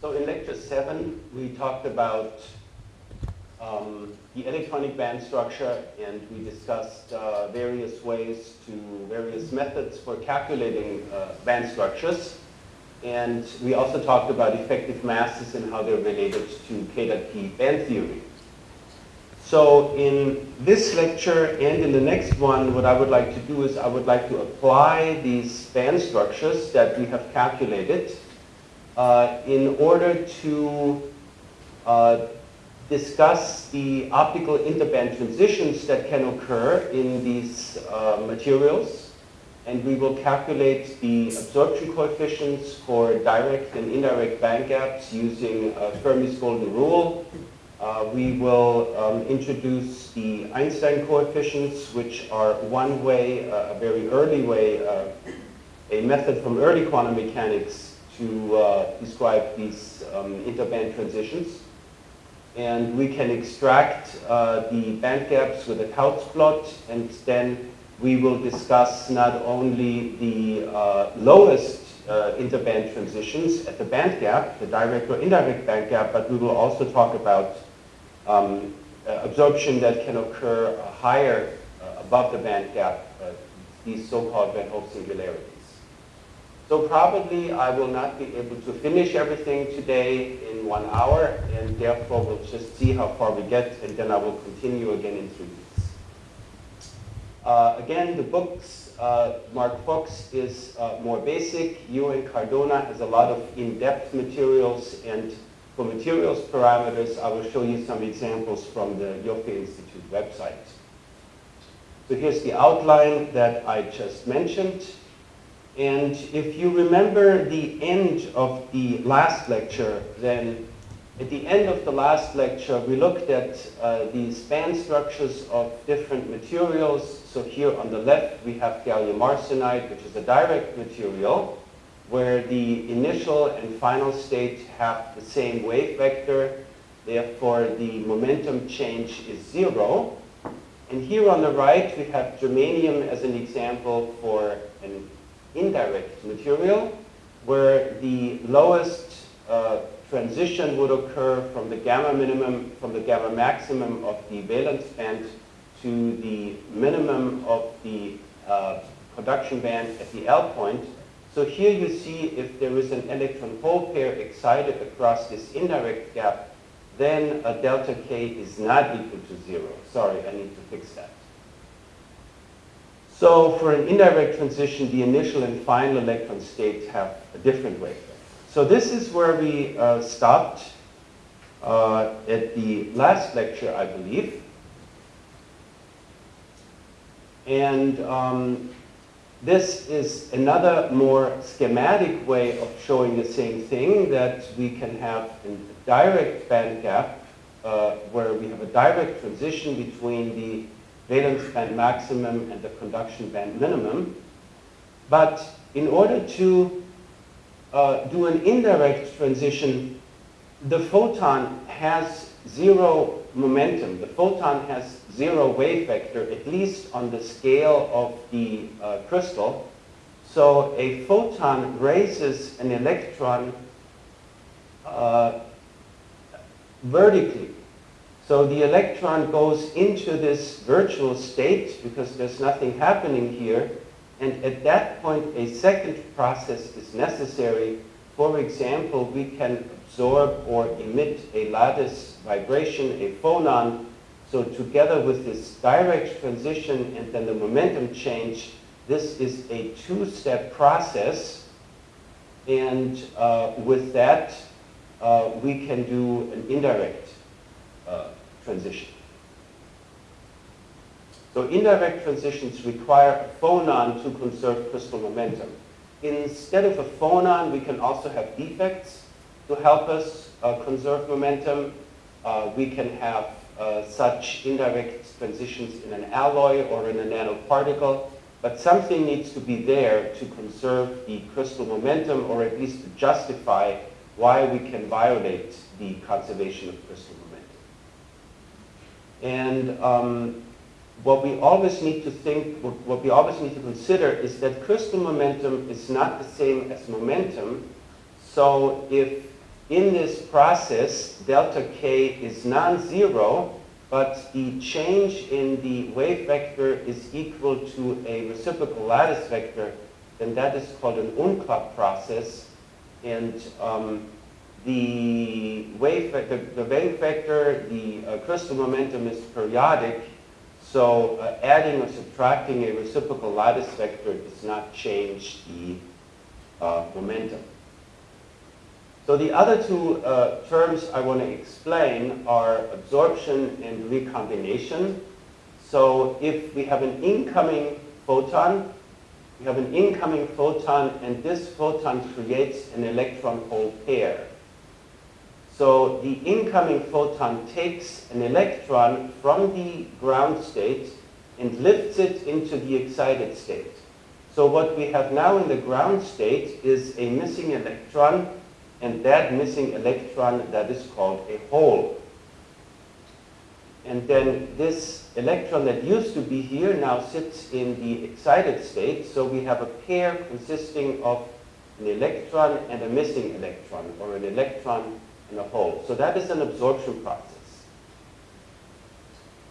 So in lecture seven, we talked about um, the electronic band structure and we discussed uh, various ways to various methods for calculating uh, band structures. And we also talked about effective masses and how they're related to K dot P band theory. So in this lecture and in the next one, what I would like to do is I would like to apply these band structures that we have calculated uh, in order to uh, discuss the optical interband transitions that can occur in these uh, materials. And we will calculate the absorption coefficients for direct and indirect band gaps using uh, Fermi's golden rule uh, we will um, introduce the Einstein coefficients, which are one way, a very early way, a method from early quantum mechanics to uh, describe these um, interband transitions. And we can extract uh, the band gaps with a Tauc plot, and then we will discuss not only the uh, lowest interband transitions at the band gap, the direct or indirect band gap, but we will also talk about um, uh, absorption that can occur uh, higher uh, above the band gap, these so-called Van Hove singularities. So probably I will not be able to finish everything today in one hour, and therefore we'll just see how far we get, and then I will continue again in three weeks. Uh, again, the books, uh, Mark Fox is uh, more basic. Yu and Cardona has a lot of in-depth materials, and for materials parameters, I will show you some examples from the Ioffe Institute website. So here's the outline that I just mentioned. And if you remember the end of the last lecture, then at the end of the last lecture, we looked at uh, the band structures of different materials. So here on the left, we have gallium arsenide, which is a direct material where the initial and final state have the same wave vector. Therefore, the momentum change is zero. And here on the right, we have germanium as an example for an indirect material, where the lowest uh, transition would occur from the gamma minimum, from the gamma maximum of the valence band to the minimum of the uh, conduction band at the L point. So here you see if there is an electron hole pair excited across this indirect gap, then a delta K is not equal to zero. Sorry, I need to fix that. So for an indirect transition, the initial and final electron states have a different wavelength. So this is where we uh, stopped uh, at the last lecture, I believe. And um, this is another more schematic way of showing the same thing, that we can have a direct band gap uh, where we have a direct transition between the valence band maximum and the conduction band minimum. But in order to uh, do an indirect transition, the photon has zero momentum. The photon has zero wave vector, at least on the scale of the uh, crystal. So a photon raises an electron uh, vertically. So the electron goes into this virtual state because there's nothing happening here. And at that point, a second process is necessary. For example, we can absorb or emit a lattice vibration, a phonon. So together with this direct transition and then the momentum change, this is a two-step process. And uh, with that, uh, we can do an indirect uh, transition. So indirect transitions require a phonon to conserve crystal momentum. Instead of a phonon, we can also have defects to help us uh, conserve momentum. Uh, we can have uh, such indirect transitions in an alloy or in a nanoparticle, but something needs to be there to conserve the crystal momentum or at least to justify why we can violate the conservation of crystal momentum. And um, what we always need to think, what we always need to consider is that crystal momentum is not the same as momentum. So if in this process, delta k is non-zero, but the change in the wave vector is equal to a reciprocal lattice vector, then that is called an Umklapp process. And um, the wave vector, the wave vector, the uh, crystal momentum is periodic, so uh, adding or subtracting a reciprocal lattice vector does not change the uh, momentum. So the other two uh, terms I want to explain are absorption and recombination. So if we have an incoming photon, we have an incoming photon and this photon creates an electron-hole pair. So the incoming photon takes an electron from the ground state and lifts it into the excited state. So what we have now in the ground state is a missing electron and that missing electron that is called a hole. And then this electron that used to be here now sits in the excited state, so we have a pair consisting of an electron and a missing electron, or an electron and a hole. So that is an absorption process.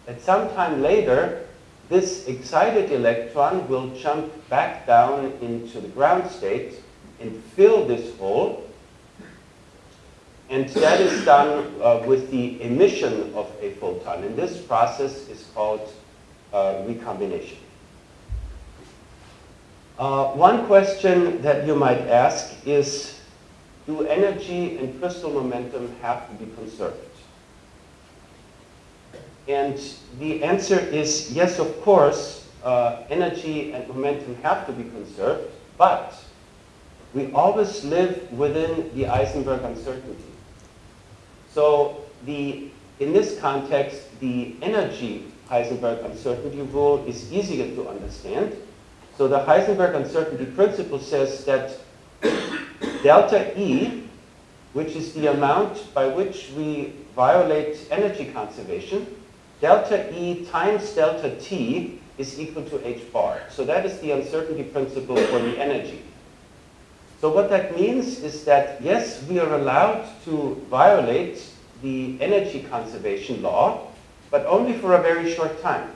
At some time later, this excited electron will jump back down into the ground state and fill this hole, and that is done uh, with the emission of a photon. And this process is called uh, recombination. Uh, one question that you might ask is, do energy and crystal momentum have to be conserved? And the answer is yes, of course, uh, energy and momentum have to be conserved, but we always live within the Heisenberg uncertainty. So the, in this context, the energy Heisenberg uncertainty rule is easier to understand. So the Heisenberg uncertainty principle says that delta E, which is the amount by which we violate energy conservation, delta E times delta T is equal to h bar. So that is the uncertainty principle for the energy. So what that means is that, yes, we are allowed to violate the energy conservation law, but only for a very short time.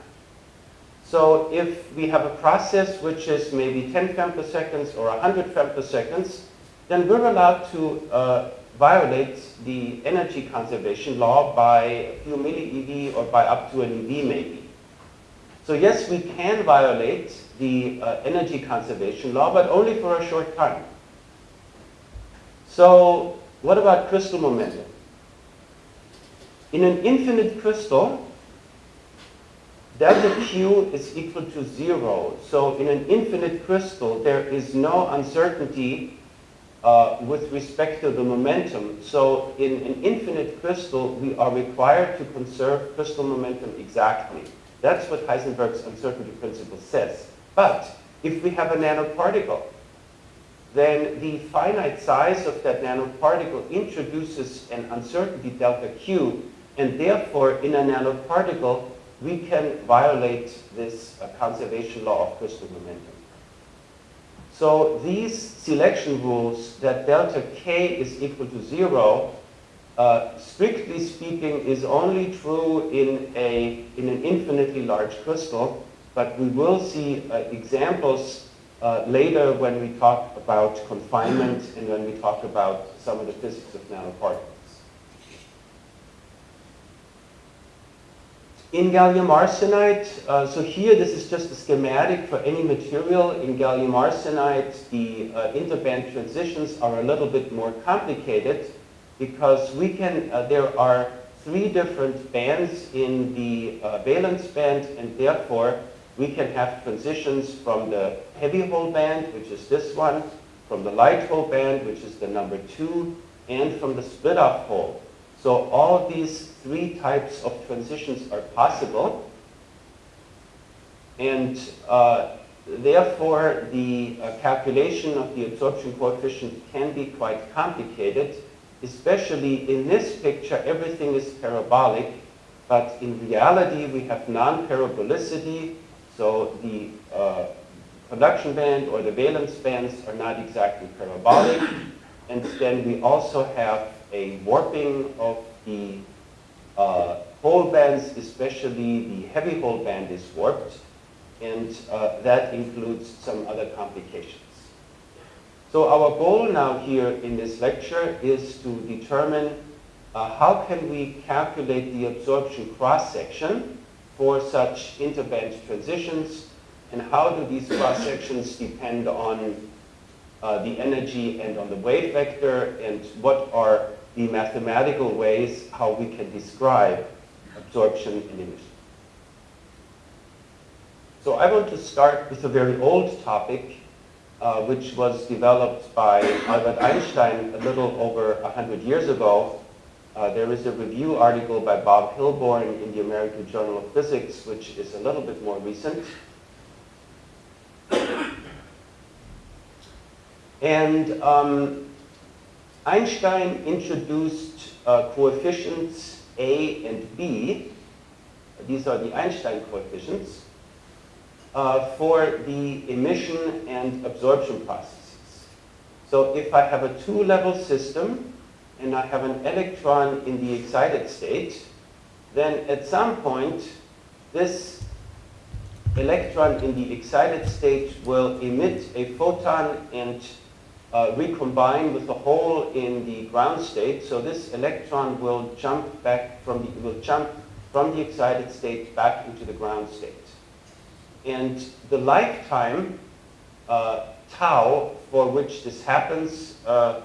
So if we have a process which is maybe 10 femtoseconds or 100 femtoseconds, then we're allowed to uh, violate the energy conservation law by a few millieV or by up to an eV maybe. So yes, we can violate the uh, energy conservation law, but only for a short time. So what about crystal momentum? In an infinite crystal, delta Q is equal to zero. So in an infinite crystal, there is no uncertainty uh, with respect to the momentum. So in an infinite crystal, we are required to conserve crystal momentum exactly. That's what Heisenberg's uncertainty principle says. But if we have a nanoparticle, then the finite size of that nanoparticle introduces an uncertainty delta Q, and therefore in a nanoparticle, we can violate this uh, conservation law of crystal momentum. So these selection rules that delta K is equal to zero, uh, strictly speaking, is only true in, a, in an infinitely large crystal, but we will see uh, examples uh, later when we talk about confinement and when we talk about some of the physics of nanoparticles. In gallium arsenide, uh, so here this is just a schematic for any material. In gallium arsenide, the uh, interband transitions are a little bit more complicated because we can, uh, there are three different bands in the uh, valence band and therefore we can have transitions from the heavy hole band, which is this one, from the light hole band, which is the number two, and from the split off hole. So all these three types of transitions are possible. And uh, therefore, the uh, calculation of the absorption coefficient can be quite complicated, especially in this picture, everything is parabolic, but in reality, we have non-parabolicity, so the uh, conduction band or the valence bands are not exactly parabolic. And then we also have a warping of the uh, hole bands, especially the heavy hole band is warped, and uh, that includes some other complications. So our goal now here in this lecture is to determine uh, how can we calculate the absorption cross-section for such interband transitions, and how do these cross-sections depend on uh, the energy and on the wave vector, and what are the mathematical ways how we can describe absorption and emission. So I want to start with a very old topic, uh, which was developed by Albert Einstein a little over 100 years ago. Uh, there is a review article by Bob Hilborn in the American Journal of Physics, which is a little bit more recent. And um, Einstein introduced uh, coefficients A and B. These are the Einstein coefficients uh, for the emission and absorption processes. So if I have a two-level system and I have an electron in the excited state, then at some point this electron in the excited state will emit a photon and uh, recombine with the hole in the ground state. So this electron will jump back from the, will jump from the excited state back into the ground state. And the lifetime uh, tau for which this happens, uh,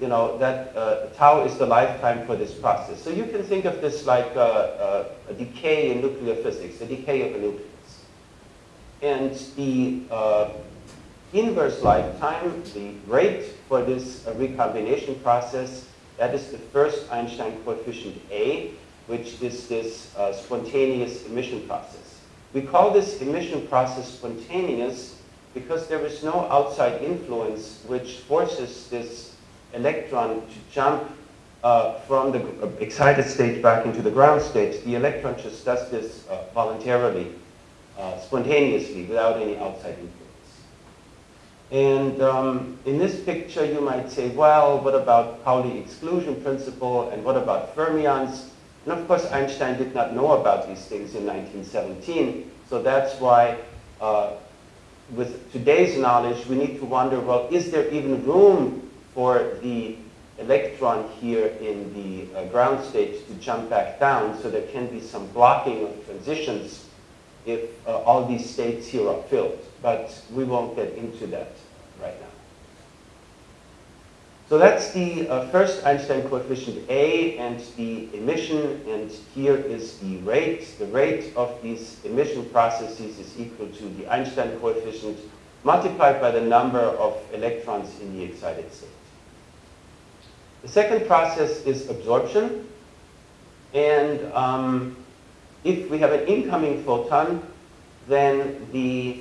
you know, that uh, tau is the lifetime for this process. So you can think of this like a, uh, uh, a decay in nuclear physics, a decay of a nucleus. And the inverse lifetime, the rate for this recombination process, that is the first Einstein coefficient A, which is this spontaneous emission process. We call this emission process spontaneous because there is no outside influence which forces this electron to jump uh, from the excited state back into the ground state. The electron just does this uh, voluntarily, uh, spontaneously, without any outside influence. And um, in this picture, you might say, well, what about Pauli exclusion principle, and what about fermions? And of course, Einstein did not know about these things in 1917. So that's why, uh, with today's knowledge, we need to wonder, well, is there even room for the electron here in the uh, ground state to jump back down so there can be some blocking of transitions if uh, all these states here are filled. But we won't get into that right now. So that's the uh, first Einstein coefficient A and the emission, and here is the rate. The rate of these emission processes is equal to the Einstein coefficient multiplied by the number of electrons in the excited state. The second process is absorption, and um, if we have an incoming photon, then the,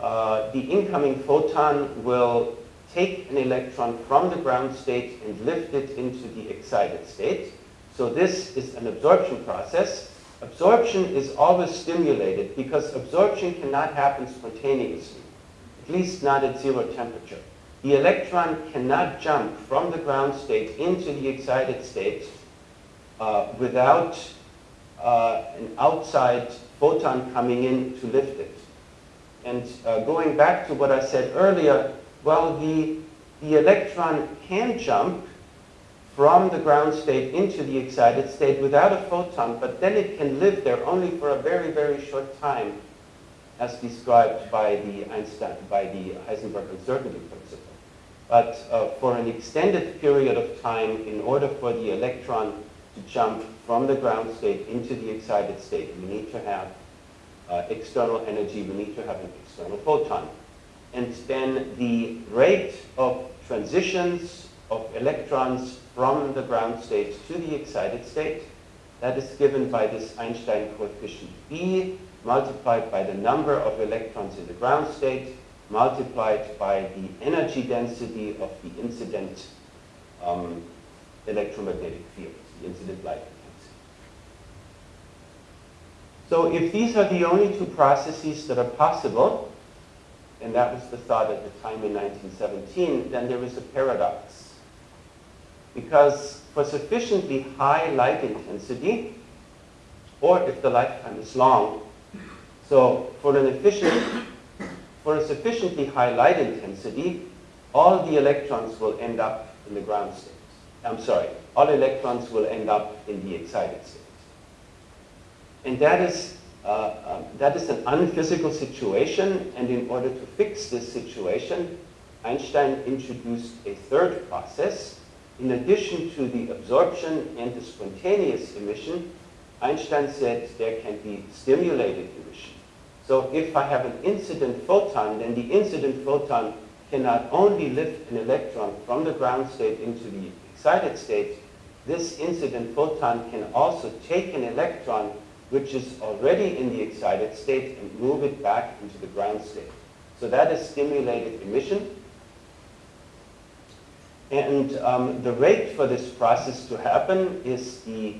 uh, the incoming photon will take an electron from the ground state and lift it into the excited state. So this is an absorption process. Absorption is always stimulated because absorption cannot happen spontaneously, at least not at zero temperature. The electron cannot jump from the ground state into the excited state uh, without uh, an outside photon coming in to lift it. And uh, going back to what I said earlier, well, the, the electron can jump from the ground state into the excited state without a photon, but then it can live there only for a very, very short time, as described by the Einstein, by the Heisenberg uncertainty principle. But uh, for an extended period of time, in order for the electron to jump from the ground state into the excited state, we need to have uh, external energy, we need to have an external photon and then the rate of transitions of electrons from the ground state to the excited state. That is given by this Einstein coefficient B multiplied by the number of electrons in the ground state multiplied by the energy density of the incident um, electromagnetic field, the incident light. So if these are the only two processes that are possible, and that was the thought at the time in 1917, then there is a paradox. Because for sufficiently high light intensity, or if the lifetime is long, so for an efficient, for a sufficiently high light intensity, all the electrons will end up in the ground state. I'm sorry, all electrons will end up in the excited state. And that is, uh, um, that is an unphysical situation, and in order to fix this situation, Einstein introduced a third process. In addition to the absorption and the spontaneous emission, Einstein said there can be stimulated emission. So if I have an incident photon, then the incident photon can not only lift an electron from the ground state into the excited state, this incident photon can also take an electron which is already in the excited state and move it back into the ground state. So that is stimulated emission. And um, the rate for this process to happen is, the,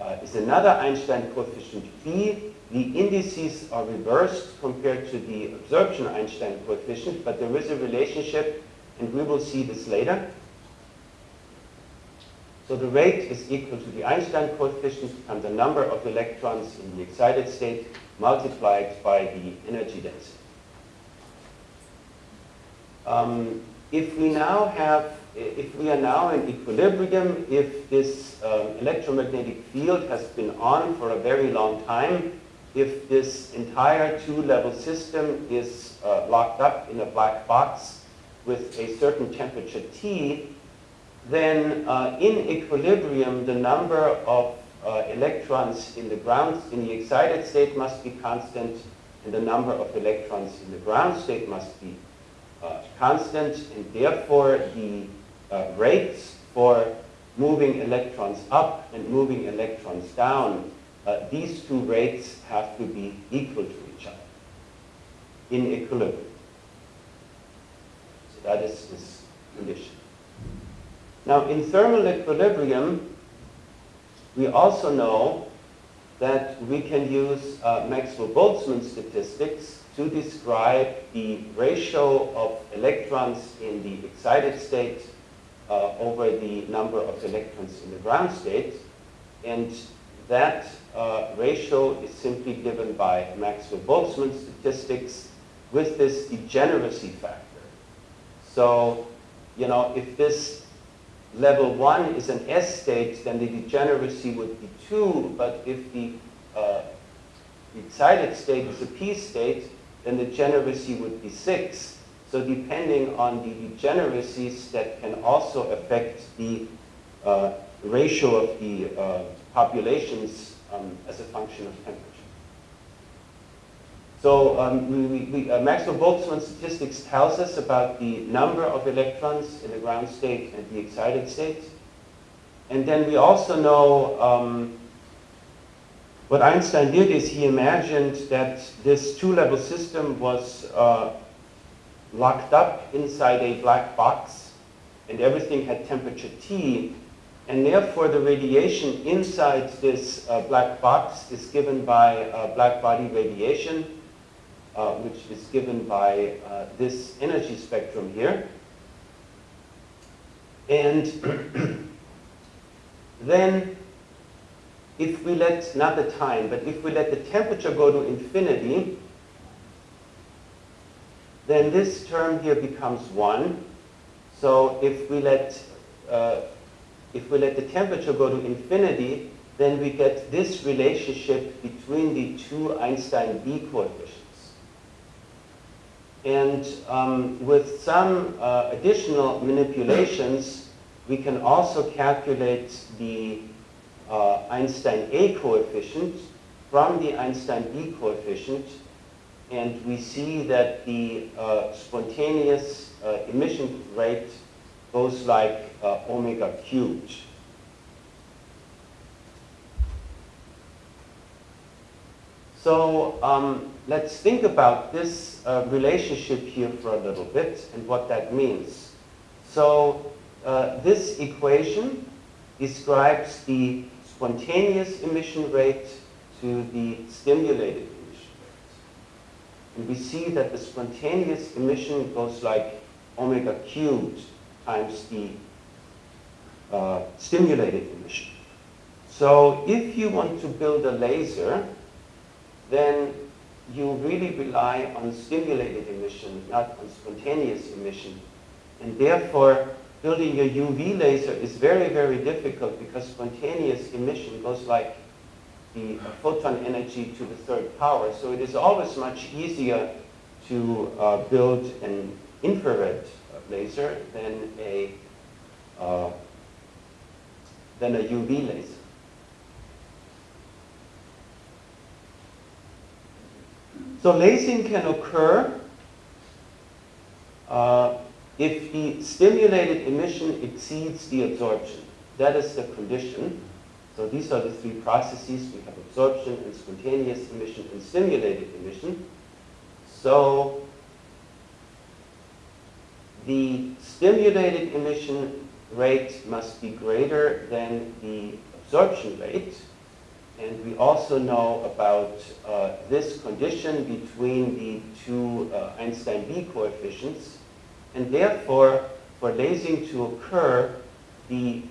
uh, is another Einstein coefficient phi. The indices are reversed compared to the absorption Einstein coefficient, but there is a relationship, and we will see this later. So the rate is equal to the Einstein coefficient and the number of electrons in the excited state multiplied by the energy density. Um, if we now have, if we are now in equilibrium, if this um, electromagnetic field has been on for a very long time, if this entire two-level system is uh, locked up in a black box with a certain temperature T, then uh, in equilibrium, the number of uh, electrons in the ground, in the excited state must be constant, and the number of electrons in the ground state must be uh, constant, and therefore the uh, rates for moving electrons up and moving electrons down, uh, these two rates have to be equal to each other in equilibrium. So that is this condition. Now, in thermal equilibrium, we also know that we can use uh, Maxwell-Boltzmann statistics to describe the ratio of electrons in the excited state uh, over the number of electrons in the ground state. And that uh, ratio is simply given by Maxwell-Boltzmann statistics with this degeneracy factor. So, you know, if this level 1 is an S state, then the degeneracy would be 2. But if the, uh, excited state is a P state, then the degeneracy would be 6. So depending on the degeneracies, that can also affect the uh, ratio of the uh, populations um, as a function of temperature. So um, we, we, uh, Maxwell-Boltzmann statistics tells us about the number of electrons in the ground state and the excited state. And then we also know um, what Einstein did is he imagined that this two-level system was uh, locked up inside a black box and everything had temperature T and therefore the radiation inside this uh, black box is given by uh, black body radiation uh, which is given by uh, this energy spectrum here. And then if we let, not the time, but if we let the temperature go to infinity, then this term here becomes 1. So if we let, uh, if we let the temperature go to infinity, then we get this relationship between the two Einstein B coefficients. And um, with some uh, additional manipulations, we can also calculate the uh, Einstein A coefficient from the Einstein B coefficient. And we see that the uh, spontaneous uh, emission rate goes like uh, omega cubed. So um, let's think about this uh, relationship here for a little bit and what that means. So uh, this equation describes the spontaneous emission rate to the stimulated emission rate. And we see that the spontaneous emission goes like omega cubed times the uh, stimulated emission. So if you want to build a laser, then you really rely on stimulated emission, not on spontaneous emission. And therefore, building a UV laser is very, very difficult because spontaneous emission goes like the photon energy to the third power. So it is always much easier to uh, build an infrared laser than a uh, than a UV laser. So lasing can occur uh, if the stimulated emission exceeds the absorption. That is the condition. So these are the three processes. We have absorption and spontaneous emission and stimulated emission. So the stimulated emission rate must be greater than the absorption rate. And we also know about uh, this condition between the two uh, Einstein B coefficients. And therefore, for lasing to occur, the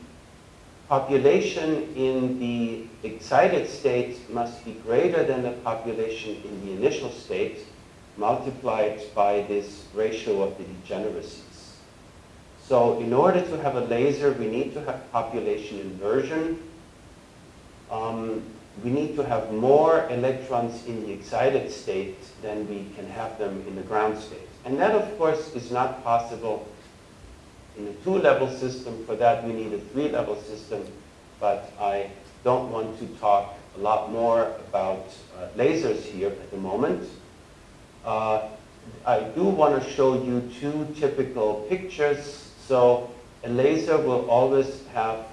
population in the excited state must be greater than the population in the initial state multiplied by this ratio of the degeneracies. So in order to have a laser, we need to have population inversion. Um, we need to have more electrons in the excited state than we can have them in the ground state. And that, of course, is not possible in a two-level system. For that, we need a three-level system. But I don't want to talk a lot more about uh, lasers here at the moment. Uh, I do want to show you two typical pictures. So a laser will always have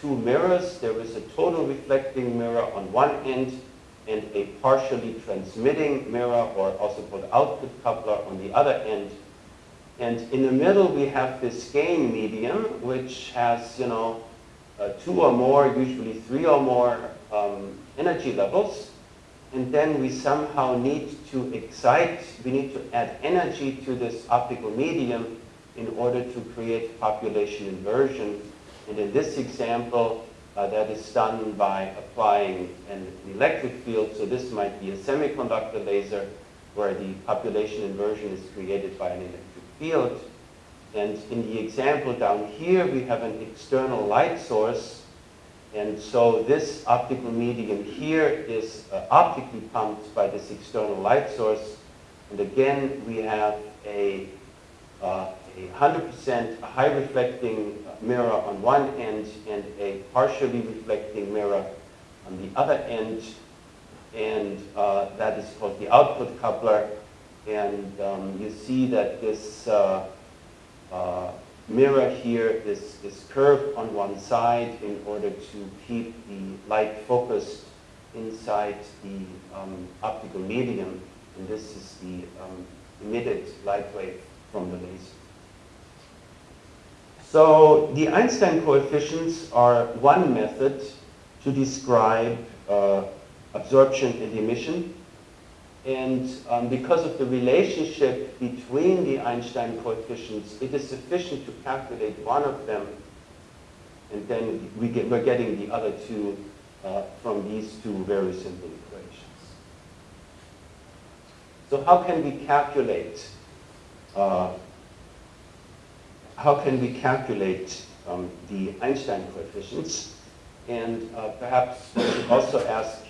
two mirrors. There is a total reflecting mirror on one end and a partially transmitting mirror, or also called output coupler, on the other end. And in the middle, we have this gain medium, which has, you know, uh, two or more, usually three or more um, energy levels. And then we somehow need to excite, we need to add energy to this optical medium in order to create population inversion and in this example, uh, that is done by applying an electric field. So this might be a semiconductor laser where the population inversion is created by an electric field. And in the example down here, we have an external light source. And so this optical medium here is uh, optically pumped by this external light source. And again, we have a uh, a 100% high reflecting mirror on one end and a partially reflecting mirror on the other end. And uh, that is called the output coupler. And um, you see that this uh, uh, mirror here is, is curved on one side in order to keep the light focused inside the um, optical medium. And this is the um, emitted light wave from the laser. So the Einstein coefficients are one method to describe uh, absorption and emission. And um, because of the relationship between the Einstein coefficients, it is sufficient to calculate one of them, and then we get, we're getting the other two uh, from these two very simple equations. So how can we calculate uh, how can we calculate um, the Einstein coefficients? And uh, perhaps we should also ask,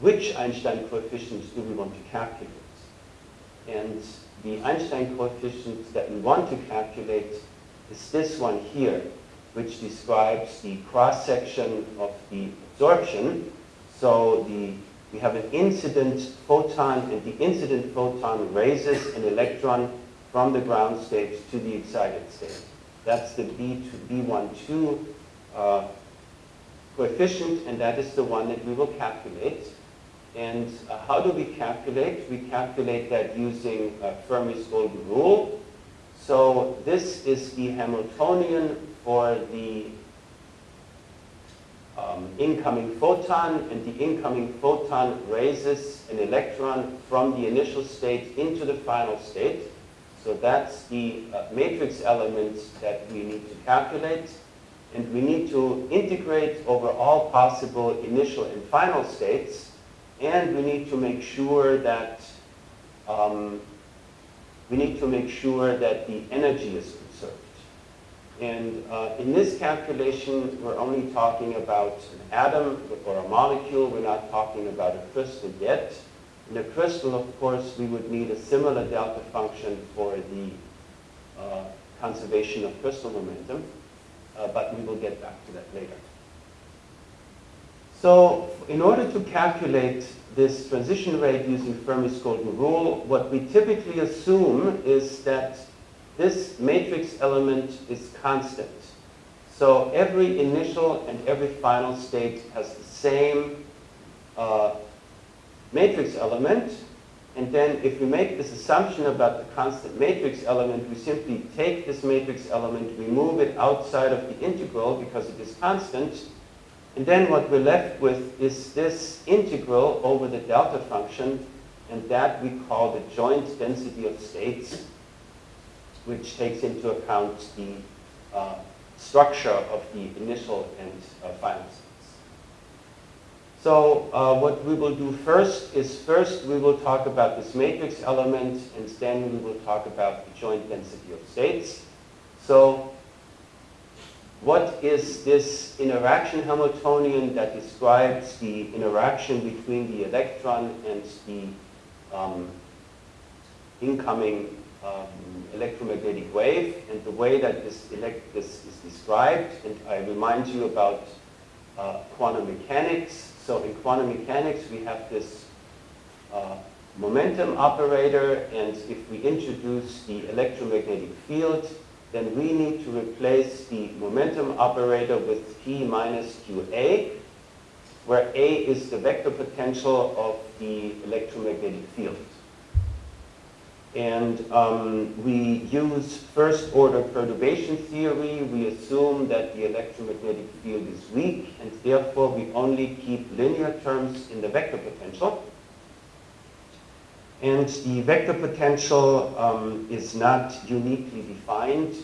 which Einstein coefficients do we want to calculate? And the Einstein coefficients that we want to calculate is this one here, which describes the cross-section of the absorption. So the, we have an incident photon, and the incident photon raises an electron from the ground state to the excited state. That's the B to B12 uh, coefficient, and that is the one that we will calculate. And uh, how do we calculate? We calculate that using uh, Fermi's golden rule. So this is the Hamiltonian for the um, incoming photon, and the incoming photon raises an electron from the initial state into the final state. So that's the uh, matrix element that we need to calculate. And we need to integrate over all possible initial and final states. And we need to make sure that um, we need to make sure that the energy is conserved. And uh, in this calculation, we're only talking about an atom or a molecule. We're not talking about a crystal yet. In a crystal, of course, we would need a similar delta function for the uh, conservation of crystal momentum, uh, but we will get back to that later. So in order to calculate this transition rate using Fermi's golden rule, what we typically assume is that this matrix element is constant. So every initial and every final state has the same uh, matrix element. And then if we make this assumption about the constant matrix element, we simply take this matrix element, we move it outside of the integral because it is constant. And then what we're left with is this integral over the delta function, and that we call the joint density of states, which takes into account the uh, structure of the initial and uh, final states. So uh, what we will do first is first we will talk about this matrix element and then we will talk about the joint density of states. So what is this interaction Hamiltonian that describes the interaction between the electron and the um, incoming um, electromagnetic wave and the way that this, this is described. And I remind you about uh, quantum mechanics. So in quantum mechanics, we have this uh, momentum operator, and if we introduce the electromagnetic field, then we need to replace the momentum operator with P minus QA, where A is the vector potential of the electromagnetic field. And um, we use first order perturbation theory. We assume that the electromagnetic field is weak and therefore we only keep linear terms in the vector potential. And the vector potential um, is not uniquely defined.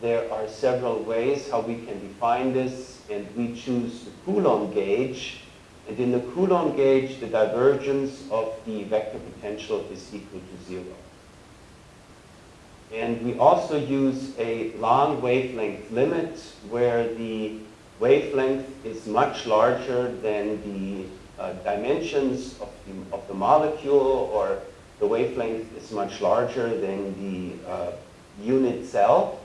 There are several ways how we can define this and we choose the Coulomb gauge. And in the Coulomb gauge, the divergence of the vector potential is equal to zero. And we also use a long wavelength limit where the wavelength is much larger than the uh, dimensions of the, of the molecule or the wavelength is much larger than the uh, unit cell.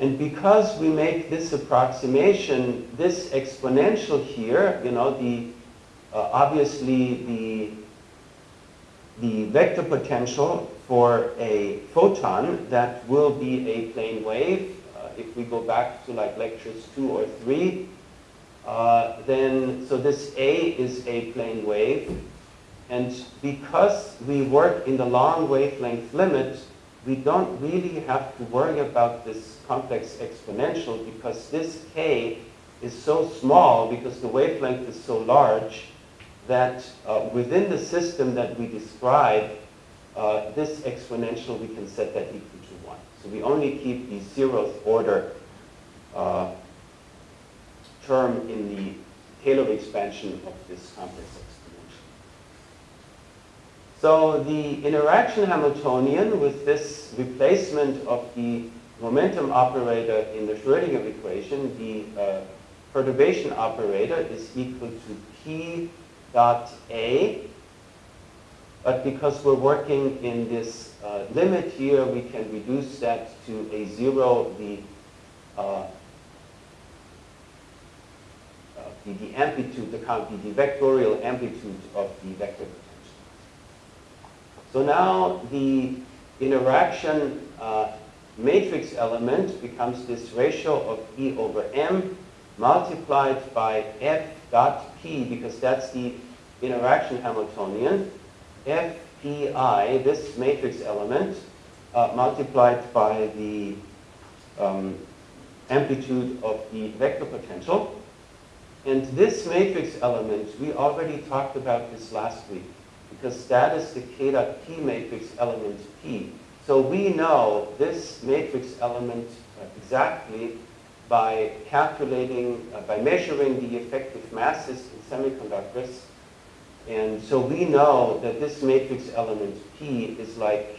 And because we make this approximation, this exponential here, you know, the uh, obviously the the vector potential for a photon that will be a plane wave. Uh, if we go back to like lectures two or three, uh, then, so this A is a plane wave. And because we work in the long wavelength limit, we don't really have to worry about this complex exponential because this k is so small because the wavelength is so large that uh, within the system that we describe, uh, this exponential, we can set that equal to 1. So we only keep the zeroth order uh, term in the Taylor expansion of this complex exponential. So the interaction Hamiltonian with this replacement of the momentum operator in the Schrodinger equation, the uh, perturbation operator is equal to P dot A but because we're working in this uh, limit here, we can reduce that to a zero, the, uh, uh, the, the, amplitude, the, the, the vectorial amplitude of the vector potential. So now the interaction uh, matrix element becomes this ratio of E over M multiplied by F dot P, because that's the interaction Hamiltonian, FPI, this matrix element, uh, multiplied by the um, amplitude of the vector potential. And this matrix element, we already talked about this last week, because that is the K dot P matrix element P. So we know this matrix element exactly by calculating, uh, by measuring the effective masses in semiconductors. And so we know that this matrix element P is like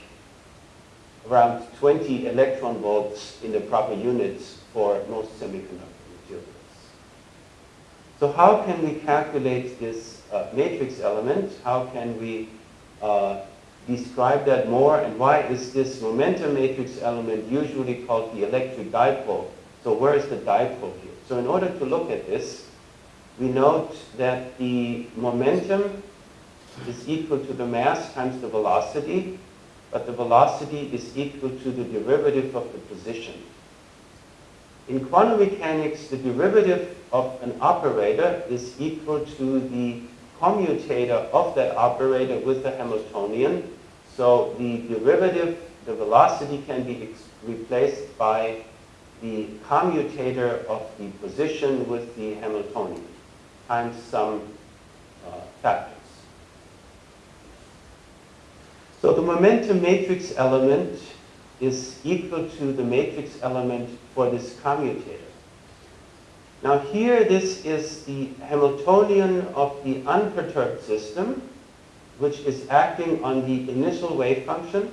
around 20 electron volts in the proper units for most semiconductor materials. So how can we calculate this uh, matrix element? How can we uh, describe that more? And why is this momentum matrix element usually called the electric dipole? So where is the dipole here? So in order to look at this, we note that the momentum is equal to the mass times the velocity, but the velocity is equal to the derivative of the position. In quantum mechanics, the derivative of an operator is equal to the commutator of that operator with the Hamiltonian. So the derivative, the velocity can be replaced by the commutator of the position with the Hamiltonian times some uh, factors. So the momentum matrix element is equal to the matrix element for this commutator. Now here this is the Hamiltonian of the unperturbed system, which is acting on the initial wave function.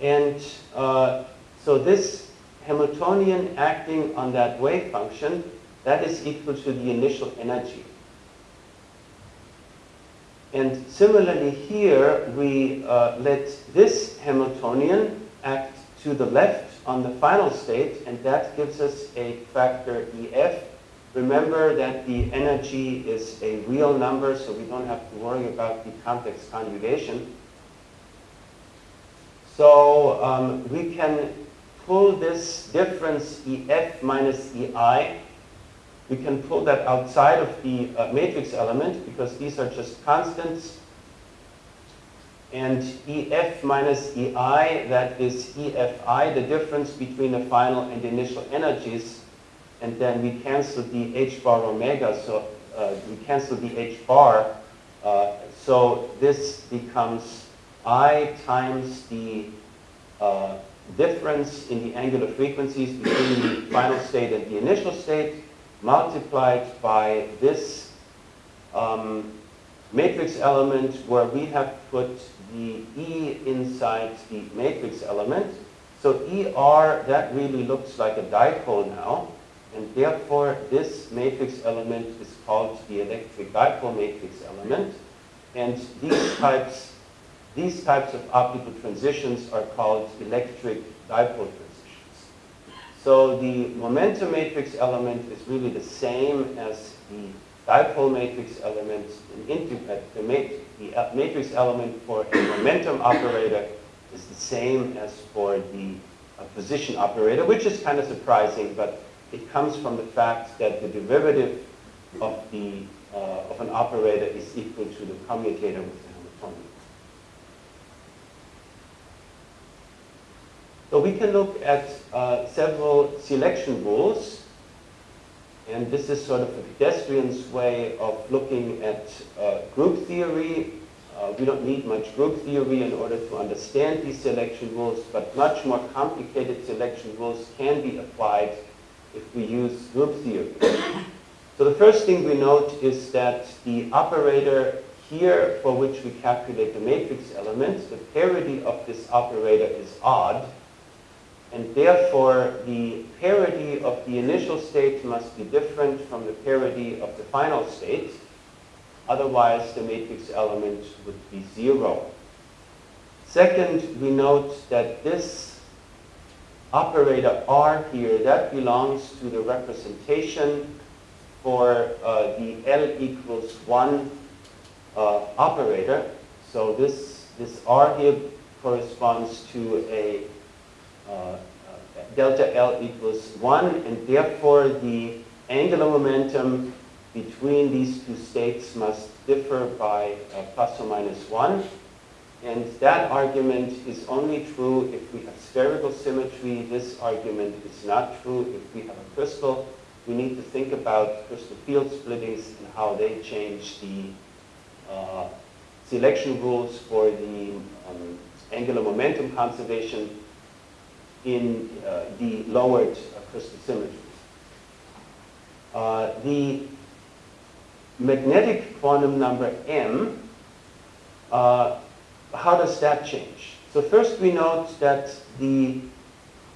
And uh, so this Hamiltonian acting on that wave function, that is equal to the initial energy. And similarly here, we uh, let this Hamiltonian act to the left on the final state, and that gives us a factor EF. Remember that the energy is a real number, so we don't have to worry about the complex conjugation. So um, we can pull this difference EF minus EI we can pull that outside of the uh, matrix element because these are just constants. And EF minus EI, that is EFI, the difference between the final and the initial energies. And then we cancel the h bar omega, so uh, we cancel the h bar. Uh, so this becomes I times the uh, difference in the angular frequencies between the final state and the initial state multiplied by this um, matrix element where we have put the E inside the matrix element. So ER, that really looks like a dipole now. And therefore, this matrix element is called the electric dipole matrix element. And these types, these types of optical transitions are called electric dipole transitions. So the momentum matrix element is really the same as the dipole matrix element. The uh, matrix element for a momentum operator is the same as for the uh, position operator, which is kind of surprising, but it comes from the fact that the derivative of, the, uh, of an operator is equal to the commutator with the Hamiltonian. So we can look at uh, several selection rules. And this is sort of a pedestrian's way of looking at uh, group theory. Uh, we don't need much group theory in order to understand these selection rules, but much more complicated selection rules can be applied if we use group theory. So the first thing we note is that the operator here for which we calculate the matrix element, the parity of this operator is odd and therefore the parity of the initial state must be different from the parity of the final state. Otherwise, the matrix element would be zero. Second, we note that this operator R here, that belongs to the representation for uh, the L equals 1 uh, operator. So this, this R here corresponds to a delta L equals 1, and therefore the angular momentum between these two states must differ by uh, plus or minus 1. And that argument is only true if we have spherical symmetry. This argument is not true if we have a crystal. We need to think about crystal field splittings and how they change the uh, selection rules for the um, angular momentum conservation in uh, the lowered crystal symmetries. Uh, the magnetic quantum number m, uh, how does that change? So first we note that the,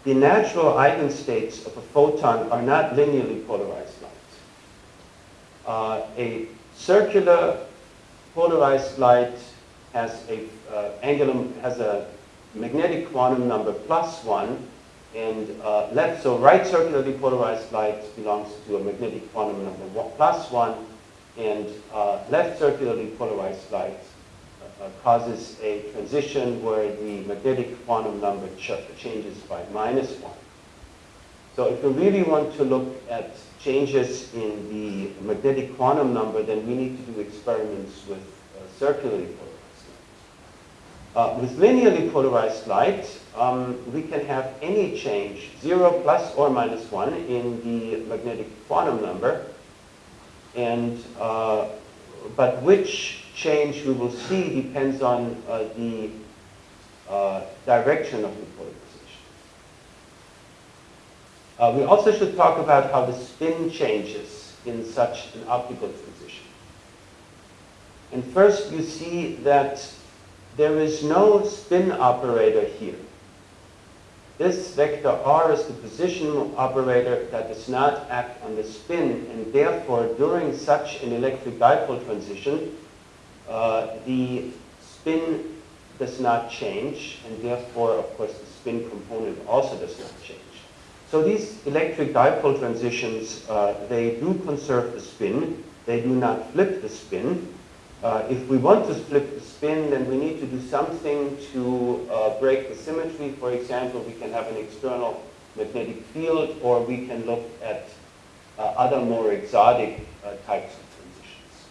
the natural eigenstates of a photon are not linearly polarized light. Uh, a circular polarized light has a uh, angular has a magnetic quantum number plus one, and uh, left so right circularly polarized light belongs to a magnetic quantum number one, plus one, and uh, left circularly polarized light uh, uh, causes a transition where the magnetic quantum number ch changes by minus one. So if we really want to look at changes in the magnetic quantum number, then we need to do experiments with uh, circularly polarized. Uh, with linearly polarized light, um, we can have any change, 0 plus or minus 1, in the magnetic quantum number. And, uh, but which change we will see depends on uh, the uh, direction of the polarization. Uh, we also should talk about how the spin changes in such an optical transition. And first you see that there is no spin operator here. This vector r is the position operator that does not act on the spin, and therefore during such an electric dipole transition, uh, the spin does not change, and therefore, of course, the spin component also does not change. So these electric dipole transitions, uh, they do conserve the spin. They do not flip the spin. Uh, if we want to split the spin, then we need to do something to uh, break the symmetry. For example, we can have an external magnetic field, or we can look at uh, other more exotic uh, types of transitions.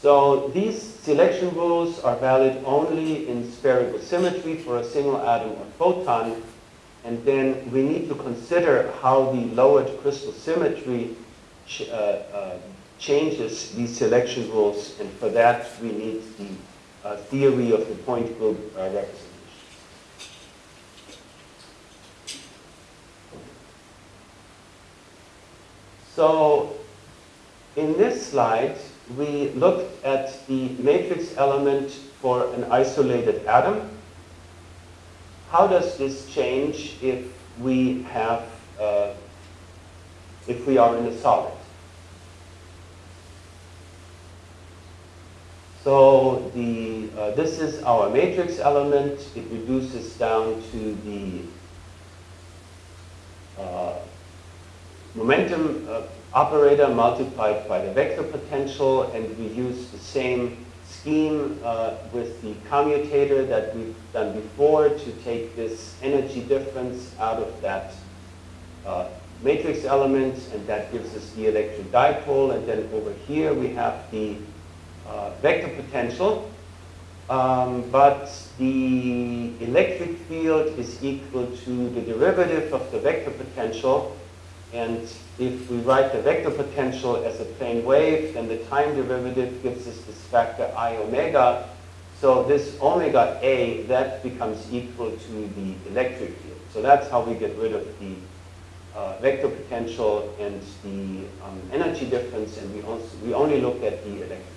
So these selection rules are valid only in spherical symmetry for a single atom or photon, and then we need to consider how the lowered crystal symmetry uh, uh, changes these selection rules. And for that, we need the uh, theory of the point group uh, representation. So in this slide, we looked at the matrix element for an isolated atom how does this change if we have, uh, if we are in a solid? So the, uh, this is our matrix element. It reduces down to the uh, momentum uh, operator multiplied by the vector potential, and we use the same scheme uh, with the commutator that we've done before to take this energy difference out of that uh, matrix element, and that gives us the electric dipole. And then over here we have the uh, vector potential. Um, but the electric field is equal to the derivative of the vector potential and if we write the vector potential as a plane wave, then the time derivative gives us this factor i omega. So this omega a, that becomes equal to the electric field. So that's how we get rid of the uh, vector potential and the um, energy difference, and we, also, we only look at the electric.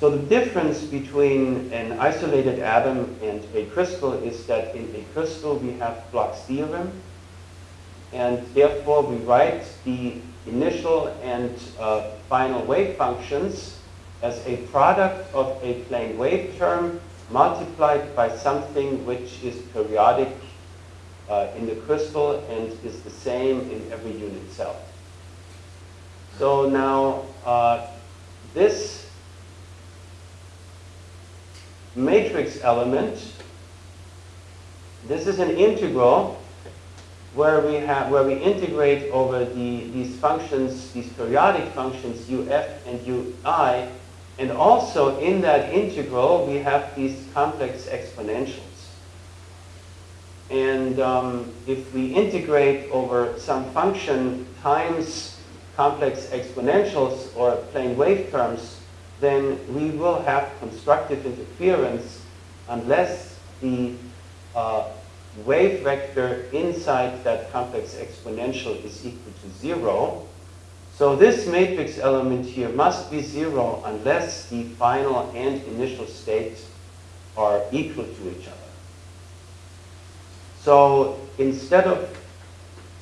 So the difference between an isolated atom and a crystal is that in a crystal we have Bloch's theorem, and therefore we write the initial and uh, final wave functions as a product of a plane wave term multiplied by something which is periodic uh, in the crystal and is the same in every unit cell. So now uh, this matrix element, this is an integral where we have where we integrate over the these functions, these periodic functions uf and ui, and also in that integral we have these complex exponentials. And um, if we integrate over some function times complex exponentials or plane wave terms, then we will have constructive interference unless the uh, wave vector inside that complex exponential is equal to zero. So this matrix element here must be zero unless the final and initial states are equal to each other. So instead of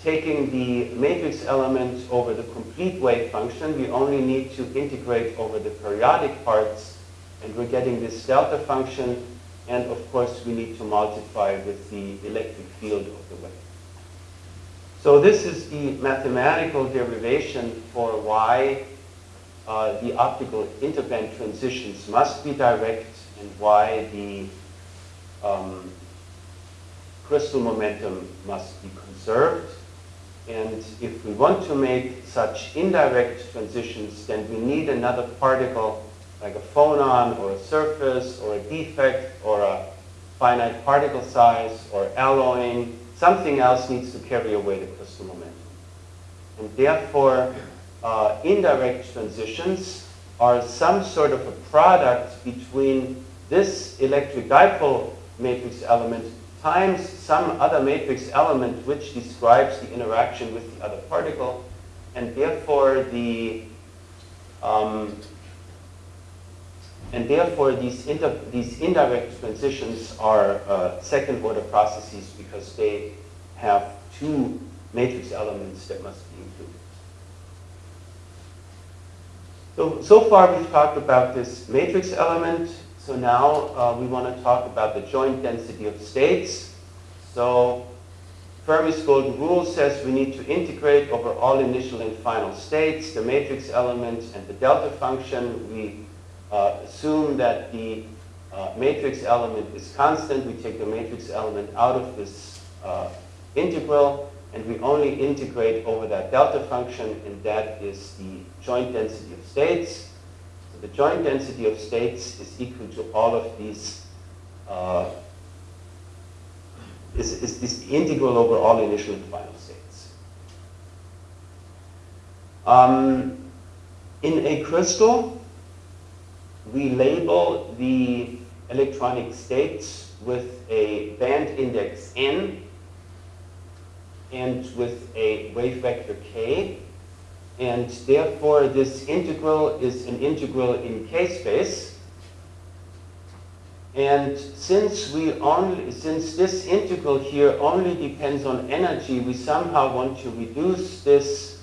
taking the matrix element over the complete wave function, we only need to integrate over the periodic parts, and we're getting this delta function, and of course we need to multiply with the electric field of the wave. So this is the mathematical derivation for why uh, the optical interband transitions must be direct and why the um, crystal momentum must be conserved. And if we want to make such indirect transitions, then we need another particle like a phonon or a surface or a defect or a finite particle size or alloying. Something else needs to carry away the crystal momentum. And therefore, uh, indirect transitions are some sort of a product between this electric dipole matrix element times some other matrix element which describes the interaction with the other particle, and therefore the um, and therefore these these indirect transitions are uh, second order processes because they have two matrix elements that must be included. So, so far we've talked about this matrix element so now uh, we want to talk about the joint density of states. So Fermi's golden rule says we need to integrate over all initial and final states, the matrix element and the delta function. We uh, assume that the uh, matrix element is constant. We take the matrix element out of this uh, integral and we only integrate over that delta function and that is the joint density of states the joint density of states is equal to all of these, uh, is, is this integral over all initial and final states. Um, in a crystal, we label the electronic states with a band index n and with a wave vector k and therefore this integral is an integral in k-space. And since we only, since this integral here only depends on energy, we somehow want to reduce this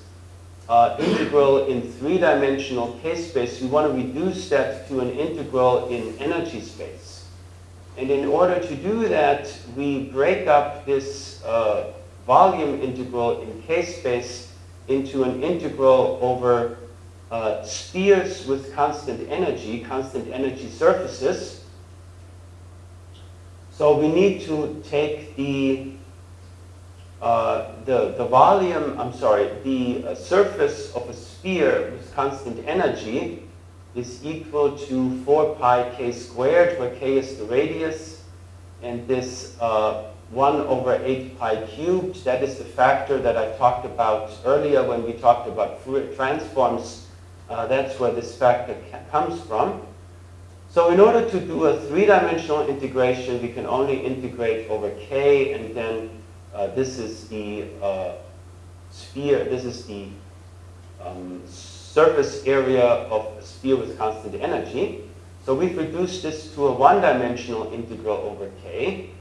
uh, integral in three-dimensional k-space. We want to reduce that to an integral in energy space. And in order to do that, we break up this uh, volume integral in k-space into an integral over uh, spheres with constant energy, constant energy surfaces. So we need to take the, uh, the, the volume, I'm sorry, the uh, surface of a sphere with constant energy is equal to 4 pi k squared, where k is the radius, and this uh, 1 over 8 pi cubed. That is the factor that I talked about earlier when we talked about Fourier transforms. Uh, that's where this factor comes from. So in order to do a three-dimensional integration, we can only integrate over k, and then uh, this is the uh, sphere, this is the um, surface area of a sphere with constant energy. So we've reduced this to a one-dimensional integral over k.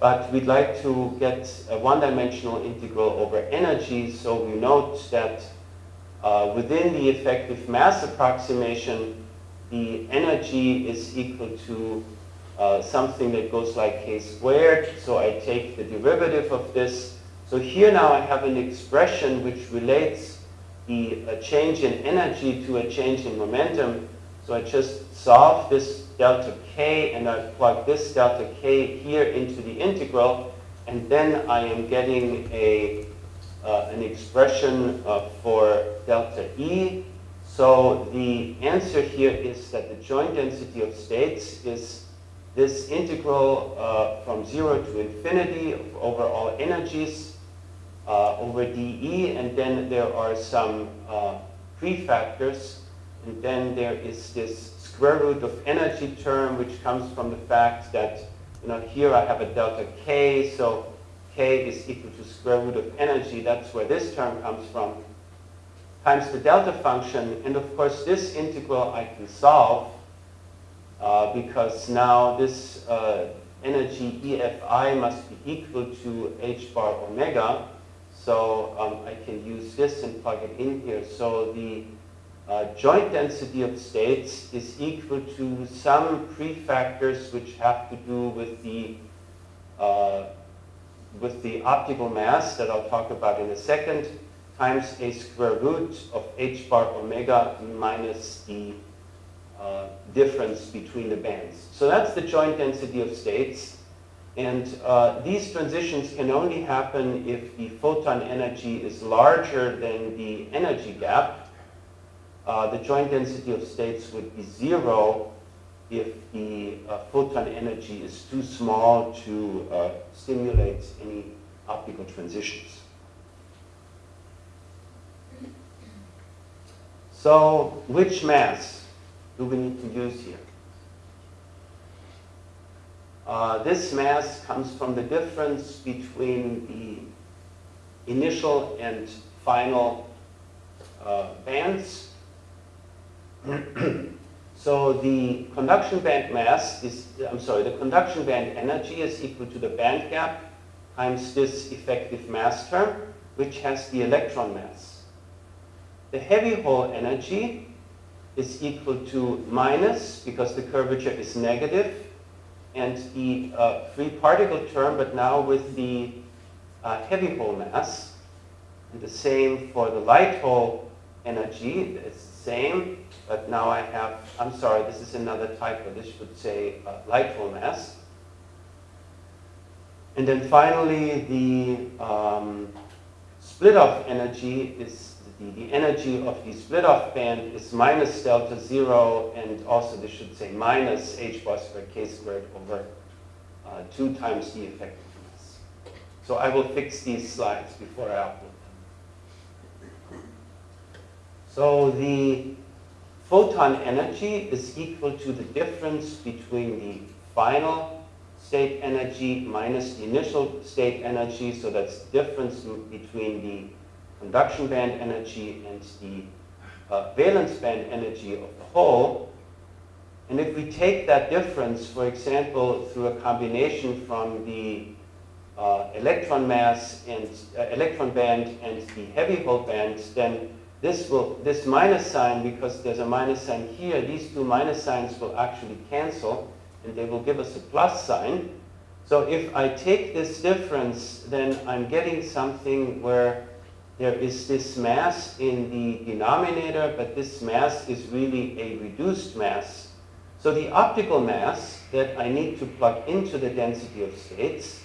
But we'd like to get a one-dimensional integral over energy, so we note that uh, within the effective mass approximation, the energy is equal to uh, something that goes like k squared. So I take the derivative of this. So here now I have an expression which relates the change in energy to a change in momentum. So I just solve this delta k, and I plug this delta k here into the integral, and then I am getting a, uh, an expression uh, for delta E. So the answer here is that the joint density of states is this integral uh, from 0 to infinity of over all energies uh, over dE, and then there are some uh, prefactors, and then there is this square root of energy term, which comes from the fact that you know, here I have a delta k, so k is equal to square root of energy, that's where this term comes from, times the delta function, and of course this integral I can solve uh, because now this uh, energy EFI must be equal to h bar omega, so um, I can use this and plug it in here. So the uh, joint density of states is equal to some prefactors which have to do with the uh, with the optical mass that I'll talk about in a second, times a square root of h bar omega minus the uh, difference between the bands. So that's the joint density of states. And uh, these transitions can only happen if the photon energy is larger than the energy gap. Uh, the joint density of states would be zero if the uh, photon energy is too small to uh, stimulate any optical transitions. So which mass do we need to use here? Uh, this mass comes from the difference between the initial and final uh, bands. so the conduction band mass is, I'm sorry, the conduction band energy is equal to the band gap times this effective mass term, which has the electron mass. The heavy hole energy is equal to minus, because the curvature is negative, and the uh, free particle term, but now with the uh, heavy hole mass. And the same for the light hole energy. It's same, but now I have, I'm sorry, this is another typo. This should say uh, light hole mass. And then finally, the um, split off energy is the, the energy of the split off band is minus delta zero, and also this should say minus h bar squared k squared over uh, 2 times the effectiveness. So I will fix these slides before I upload them. So the photon energy is equal to the difference between the final state energy minus the initial state energy. So that's the difference between the conduction band energy and the uh, valence band energy of the hole. And if we take that difference, for example, through a combination from the uh, electron mass and uh, electron band and the heavy hole bands, then this will this minus sign, because there's a minus sign here, these two minus signs will actually cancel, and they will give us a plus sign. So if I take this difference, then I'm getting something where there is this mass in the denominator, but this mass is really a reduced mass. So the optical mass that I need to plug into the density of states,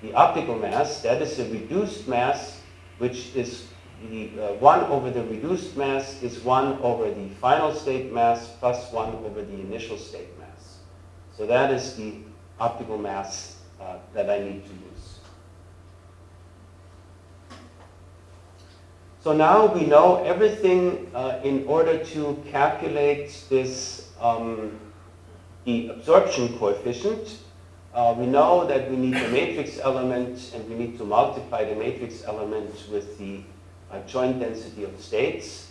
the optical mass, that is a reduced mass, which is the uh, 1 over the reduced mass is 1 over the final state mass plus 1 over the initial state mass. So that is the optical mass uh, that I need to use. So now we know everything uh, in order to calculate this, um, the absorption coefficient. Uh, we know that we need the matrix element and we need to multiply the matrix element with the uh, joint density of states.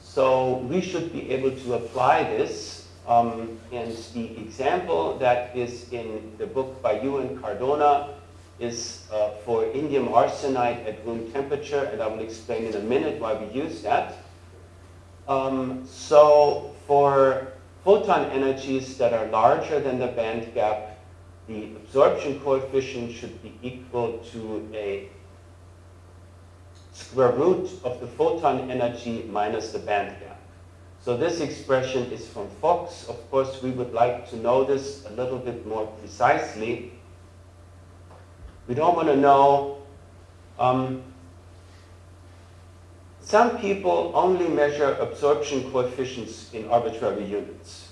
So we should be able to apply this. Um, and the example that is in the book by Yu and Cardona is uh, for indium arsenide at room temperature, and I will explain in a minute why we use that. Um, so for photon energies that are larger than the band gap, the absorption coefficient should be equal to a square root of the photon energy minus the band gap. So this expression is from Fox. Of course, we would like to know this a little bit more precisely. We don't want to know. Um, some people only measure absorption coefficients in arbitrary units.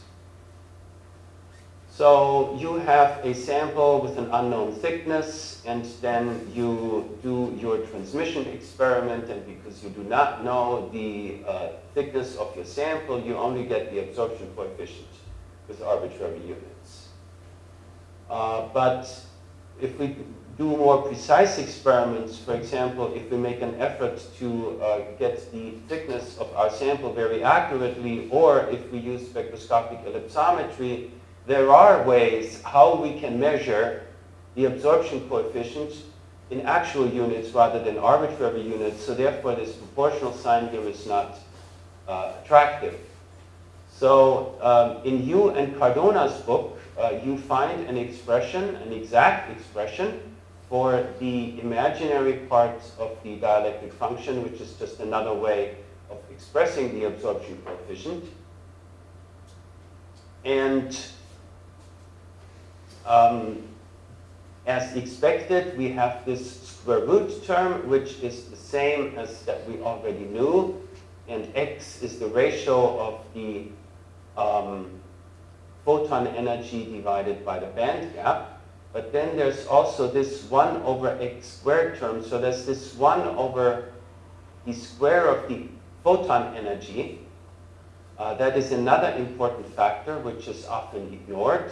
So you have a sample with an unknown thickness, and then you do your transmission experiment, and because you do not know the uh, thickness of your sample, you only get the absorption coefficient with arbitrary units. Uh, but if we do more precise experiments, for example, if we make an effort to uh, get the thickness of our sample very accurately, or if we use spectroscopic ellipsometry, there are ways how we can measure the absorption coefficient in actual units rather than arbitrary units. So therefore, this proportional sign here is not uh, attractive. So um, in Yu and Cardona's book, uh, you find an expression, an exact expression, for the imaginary parts of the dielectric function, which is just another way of expressing the absorption coefficient. And um, as expected, we have this square root term, which is the same as that we already knew. And x is the ratio of the um, photon energy divided by the band gap. But then there's also this 1 over x squared term. So there's this 1 over the square of the photon energy. Uh, that is another important factor which is often ignored.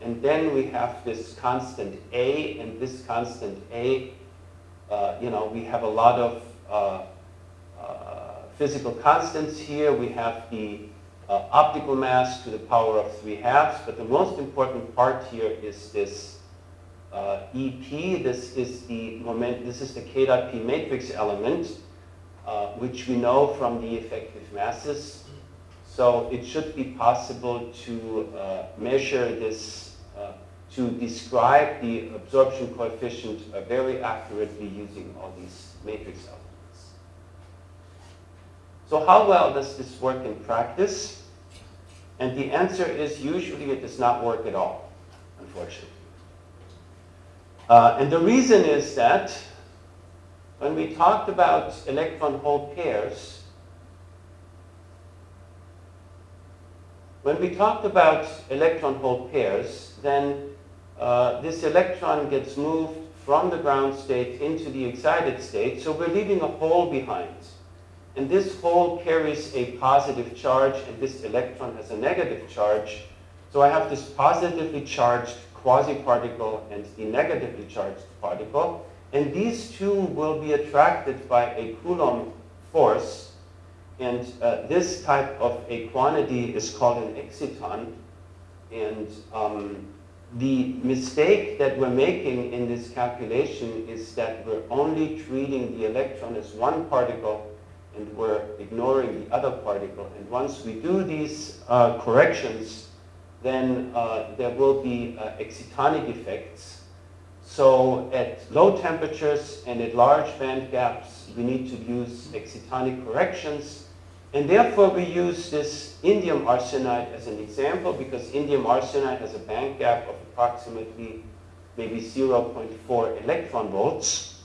And then we have this constant A, and this constant A, uh, you know, we have a lot of uh, uh physical constants here. We have the uh, optical mass to the power of 3 halves, but the most important part here is this uh, EP. This is the moment, this is the K dot P matrix element, uh, which we know from the effective masses. So it should be possible to measure this, to describe the absorption coefficient uh, very accurately using all these matrix elements. So how well does this work in practice? And the answer is usually it does not work at all, unfortunately. Uh, and the reason is that when we talked about electron-hole pairs, when we talked about electron-hole pairs, then uh, this electron gets moved from the ground state into the excited state, so we're leaving a hole behind. And this hole carries a positive charge, and this electron has a negative charge. So I have this positively charged quasi-particle and the negatively charged particle. And these two will be attracted by a Coulomb force. And uh, this type of a quantity is called an exciton. And um, the mistake that we're making in this calculation is that we're only treating the electron as one particle and we're ignoring the other particle. And once we do these uh, corrections, then uh, there will be uh, excitonic effects. So at low temperatures and at large band gaps, we need to use excitonic corrections. And therefore, we use this indium arsenide as an example because indium arsenide has a band gap of approximately maybe 0.4 electron volts.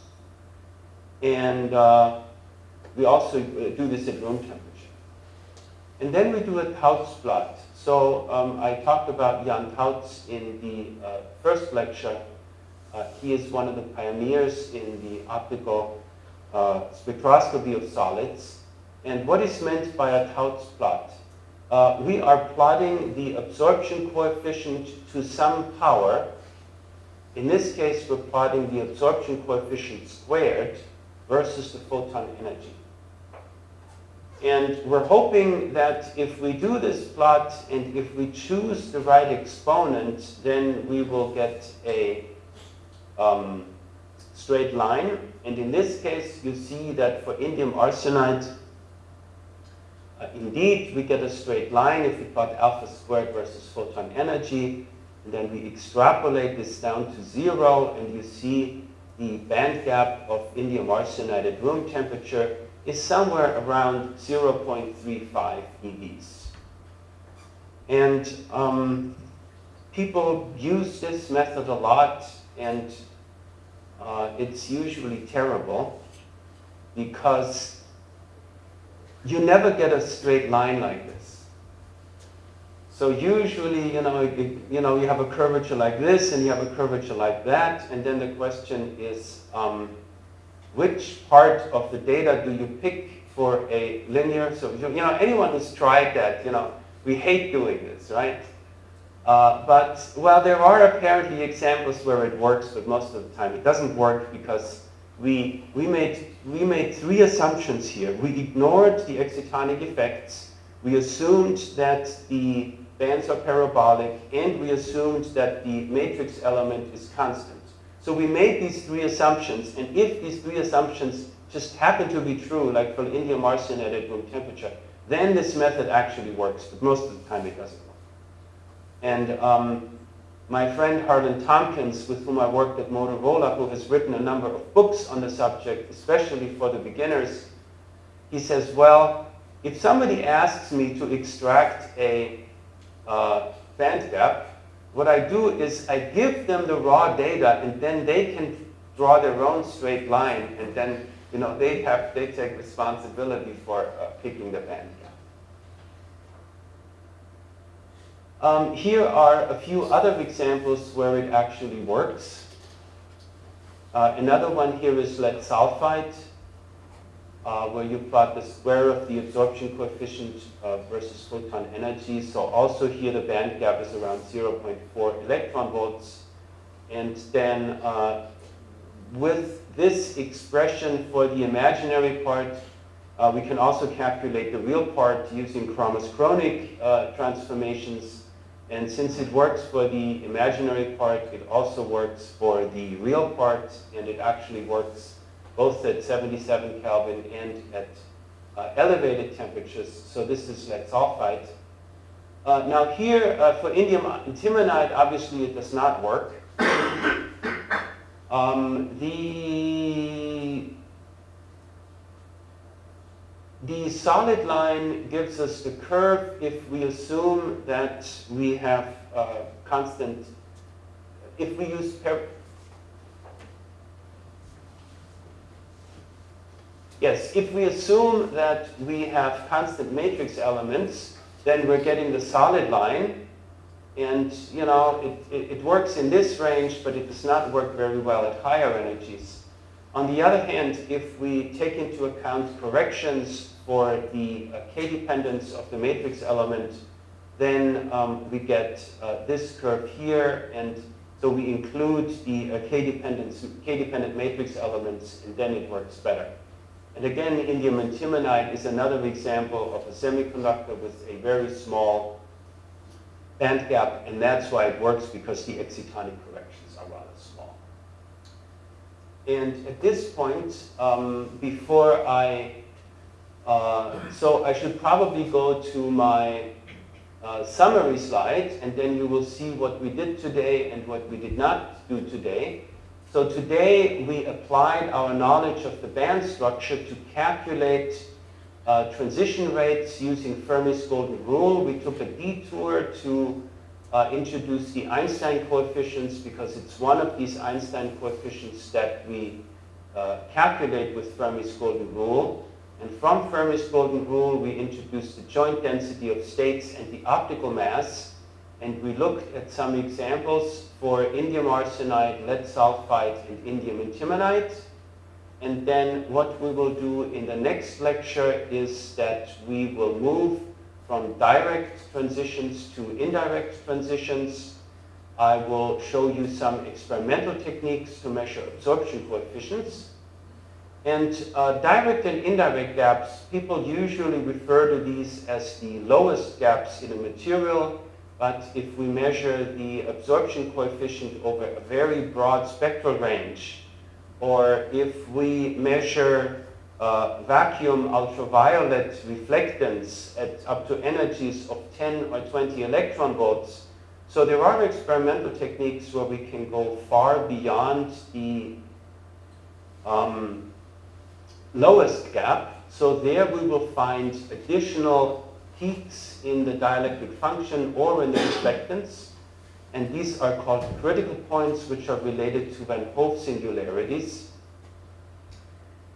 And uh, we also uh, do this at room temperature. And then we do a Tauc plot. So um, I talked about Jan Tauc in the uh, first lecture. Uh, he is one of the pioneers in the optical uh, spectroscopy of solids. And what is meant by a Tauc plot? Uh, we are plotting the absorption coefficient to some power. In this case, we're plotting the absorption coefficient squared versus the photon energy. And we're hoping that if we do this plot and if we choose the right exponent, then we will get a um, straight line. And in this case, you see that for indium arsenide, indeed, we get a straight line if we plot alpha squared versus photon energy. And then we extrapolate this down to zero, and you see the band gap of indium arsenide at room temperature is somewhere around 0.35 eVs. And um, people use this method a lot, and uh, it's usually terrible because you never get a straight line like this. So usually, you know, you, know, you have a curvature like this, and you have a curvature like that, and then the question is, um, which part of the data do you pick for a linear? So, you know, anyone who's tried that, you know, we hate doing this, right? Uh, but, well, there are apparently examples where it works, but most of the time it doesn't work because we, we, made, we made three assumptions here. We ignored the excitonic effects. We assumed that the bands are parabolic, and we assumed that the matrix element is constant. So we made these three assumptions, and if these three assumptions just happen to be true, like for indium arsenide at room temperature, then this method actually works, but most of the time it doesn't work. And um, my friend Harland Tompkins, with whom I worked at Motorola, who has written a number of books on the subject, especially for the beginners, he says, well, if somebody asks me to extract a uh, band gap, what I do is I give them the raw data and then they can draw their own straight line and then you know, they have they take responsibility for uh, picking the band gap. Um, here are a few other examples where it actually works. Uh, another one here is lead sulfide uh, where you plot the square of the absorption coefficient uh, versus photon energy. So also here the band gap is around 0.4 electron volts. And then uh, with this expression for the imaginary part, uh, we can also calculate the real part using Kramers-Kronig uh, transformations. And since it works for the imaginary part, it also works for the real part, and it actually works both at 77 Kelvin and at uh, elevated temperatures. So this is lead sulfide. Uh, now here, uh, for indium antimonide, obviously it does not work. um, the, the solid line gives us the curve if we assume that we have uh, constant, if we use Yes, if we assume that we have constant matrix elements, then we're getting the solid line. And, you know, it, it, it, works in this range, but it does not work very well at higher energies. On the other hand, if we take into account corrections for the uh, k-dependence of the matrix element, then um, we get uh, this curve here, and so we include the uh, k-dependent matrix elements, and then it works better. And again, indium antimonide is another example of a semiconductor with a very small band gap, and that's why it works because the excitonic corrections are rather small. And at this point, um, before I, uh, so I should probably go to my uh, summary slide, and then you will see what we did today and what we did not do today. So today we applied our knowledge of the band structure to calculate uh, transition rates using Fermi's golden rule. We took a detour to uh, introduce the Einstein coefficients because it's one of these Einstein coefficients that we uh, calculate with Fermi's golden rule. And from Fermi's golden rule, we introduced the joint density of states and the optical mass and we looked at some examples for indium arsenide, lead sulfide, and indium antimonide. And then what we will do in the next lecture is that we will move from direct transitions to indirect transitions. I will show you some experimental techniques to measure absorption coefficients. And uh, direct and indirect gaps, people usually refer to these as the lowest gaps in a material. But if we measure the absorption coefficient over a very broad spectral range, or if we measure uh, vacuum ultraviolet reflectance at up to energies of 10 or 20 electron volts, so there are experimental techniques where we can go far beyond the um, lowest gap. So there we will find additional peaks in the dielectric function or in the reflectance. And these are called critical points, which are related to Van Hove singularities.